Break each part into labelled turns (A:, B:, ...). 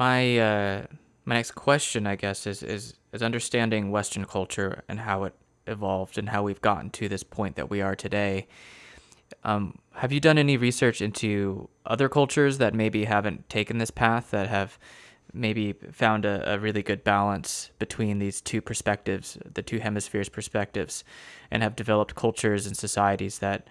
A: my uh, my next question, I guess, is is is understanding Western culture and how it evolved and how we've gotten to this point that we are today. Um, have you done any research into other cultures that maybe haven't taken this path that have maybe found a, a really good balance between these two perspectives, the two hemispheres perspectives, and have developed cultures and societies that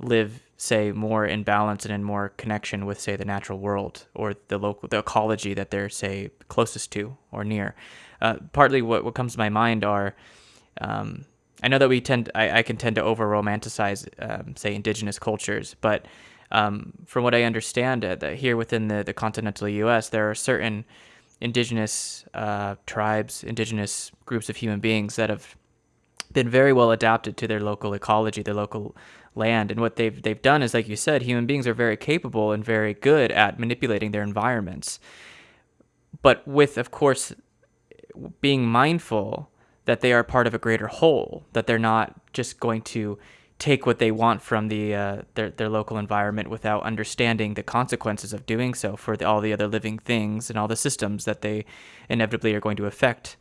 A: live, say, more in balance and in more connection with, say, the natural world or the local, the ecology that they're, say, closest to or near. Uh, partly what, what comes to my mind are, um, I know that we tend, I, I can tend to over romanticize, um, say, indigenous cultures, but um, from what I understand, uh, that here within the, the continental U.S., there are certain indigenous uh, tribes, indigenous groups of human beings that have been very well adapted to their local ecology, their local land. And what they've they've done is, like you said, human beings are very capable and very good at manipulating their environments. But with, of course, being mindful that they are part of a greater whole, that they're not just going to take what they want from the uh, their their local environment without understanding the consequences of doing so for the, all the other living things and all the systems that they inevitably are going to affect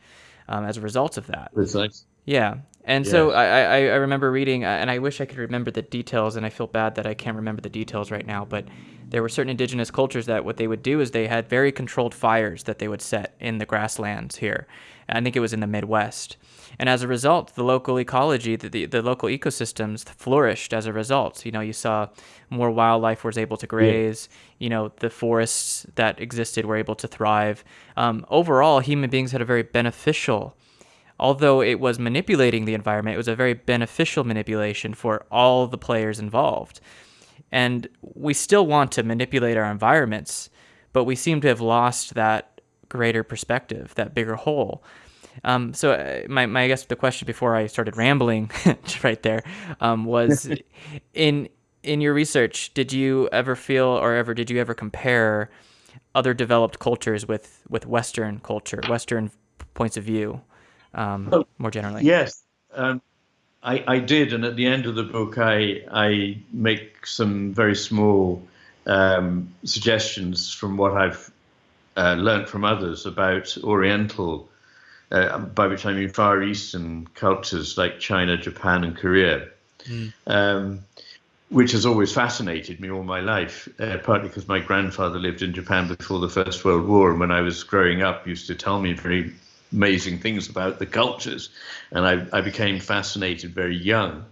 A: um, as a result of that.
B: Precisely.
A: Yeah, and yeah. so I, I I remember reading, uh, and I wish I could remember the details, and I feel bad that I can't remember the details right now, but there were certain indigenous cultures that what they would do is they had very controlled fires that they would set in the grasslands here. I think it was in the Midwest and as a result, the local ecology, the, the, the, local ecosystems flourished as a result. You know, you saw more wildlife was able to graze. Yeah. You know, the forests that existed were able to thrive. Um, overall, human beings had a very beneficial, although it was manipulating the environment, it was a very beneficial manipulation for all the players involved. And we still want to manipulate our environments, but we seem to have lost that greater perspective, that bigger whole. Um, so uh, my, my I guess the question before I started rambling right there um, was in in your research did you ever feel or ever did you ever compare other developed cultures with with Western culture Western points of view um, oh, more generally?
B: Yes. Um, I, I did, and at the end of the book, I I make some very small um, suggestions from what I've uh, learned from others about Oriental uh, by which I mean Far Eastern cultures like China, Japan, and Korea, mm. um, which has always fascinated me all my life, uh, partly because my grandfather lived in Japan before the First World War, and when I was growing up, used to tell me very amazing things about the cultures, and I, I became fascinated very young.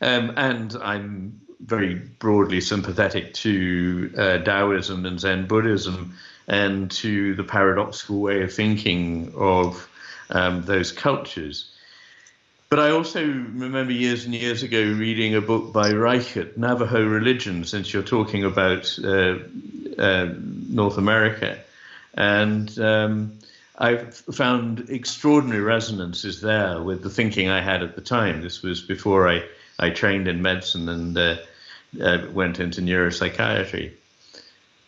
B: Um, and I'm very broadly sympathetic to uh, Taoism and Zen Buddhism and to the paradoxical way of thinking of um, those cultures. But I also remember years and years ago reading a book by Reichard, Navajo Religion, since you're talking about uh, uh, North America. And um, I found extraordinary resonances there with the thinking I had at the time. This was before I, I trained in medicine and uh, uh went into neuropsychiatry.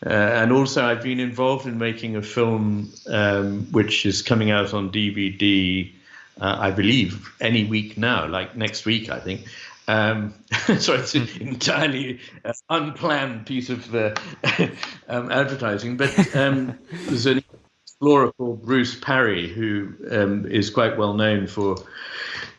B: Uh, and also, I've been involved in making a film um, which is coming out on DVD, uh, I believe, any week now, like next week, I think. Um, so it's an entirely uh, unplanned piece of uh, um, advertising. But um, there's an explorer called Bruce Parry who um, is quite well known for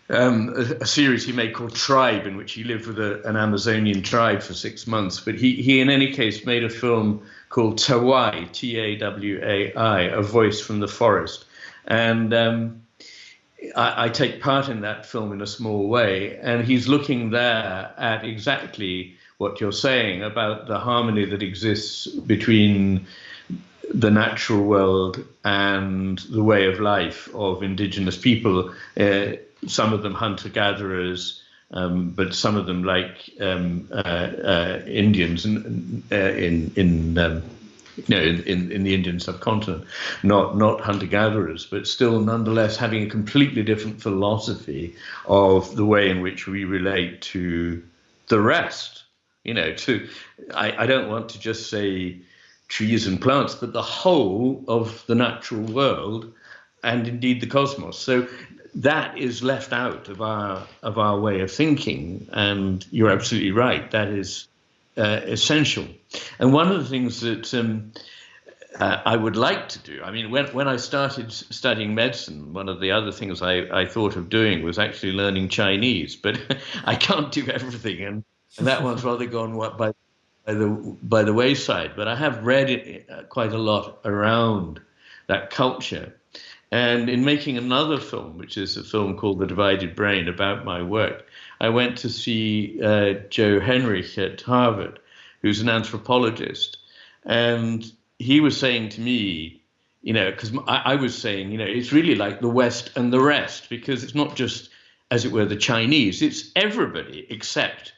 B: um, a, a, series he made called Tribe, in which he lived with a, an Amazonian tribe for six months. But he, he, in any case, made a film called Tawai, T A W A I, A Voice from the Forest. And um, I, I, take part in that film in a small way. And he's looking there at exactly what you're saying about the harmony that exists between the natural world and the way of life of indigenous people. Uh, some of them hunter gatherers, um, but some of them, like um, uh, uh, Indians in uh, in, in um, you know, in, in, in, the Indian subcontinent, not not hunter gatherers, but still nonetheless having a completely different philosophy of the way in which we relate to the rest. You know, to I, I don't want to just say trees and plants, but the whole of the natural world and indeed the cosmos. So that is left out of our of our way of thinking, and you're absolutely right. That is uh, essential. And one of the things that um, uh, I would like to do. I mean, when, when I started studying medicine, one of the other things I, I thought of doing was actually learning Chinese, but I can't do everything, and, and that one's rather gone by, by, the, by the wayside. But I have read it uh, quite a lot around that culture. And in making another film, which is a film called The Divided Brain about my work, I went to see uh, Joe Henrich at Harvard, who's an anthropologist. And he was saying to me, you know, because I, I, was saying, you know, it's really like the West and the rest, because it's not just, as it were, the Chinese, it's everybody except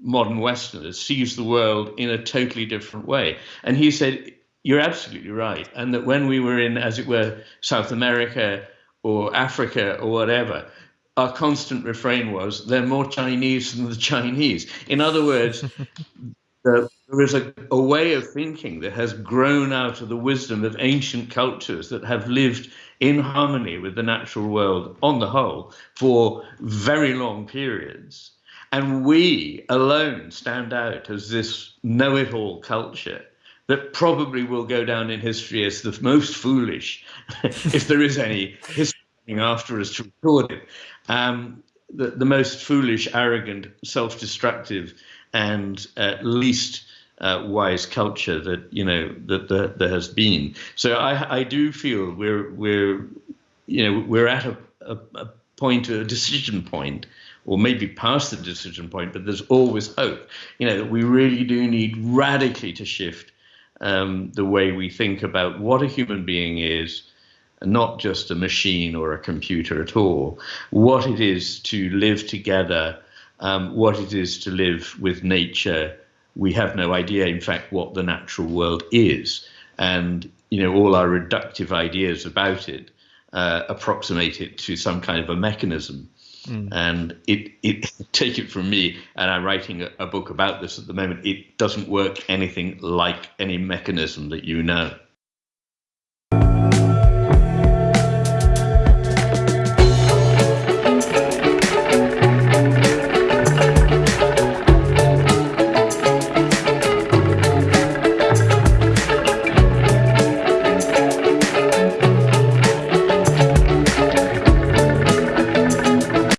B: modern Westerners sees the world in a totally different way. And he said, you're absolutely right. And that when we were in, as it were, South America or Africa or whatever, our constant refrain was, they're more Chinese than the Chinese. In other words, the, there is a, a way of thinking that has grown out of the wisdom of ancient cultures that have lived in harmony with the natural world on the whole for very long periods. And we alone stand out as this know it all culture that probably will go down in history as the most foolish, if there is any history after us to record it, um, the, the most foolish, arrogant, self destructive, and uh, least uh, wise culture that you know that, there has been. So I, I do feel we're we're you know we're at a, a, a point, a decision point, or maybe past the decision point, but there's always hope. You know that we really do need radically to shift um, the way we think about what a human being is, not just a machine or a computer at all, what it is to live together, um, what it is to live with nature. We have no idea, in fact, what the natural world is. And, you know, all our reductive ideas about it uh, approximate it to some kind of a mechanism. Mm. And it, it, take it from me, and I'm writing a, a book about this at the moment. It doesn't work anything like any mechanism that you know.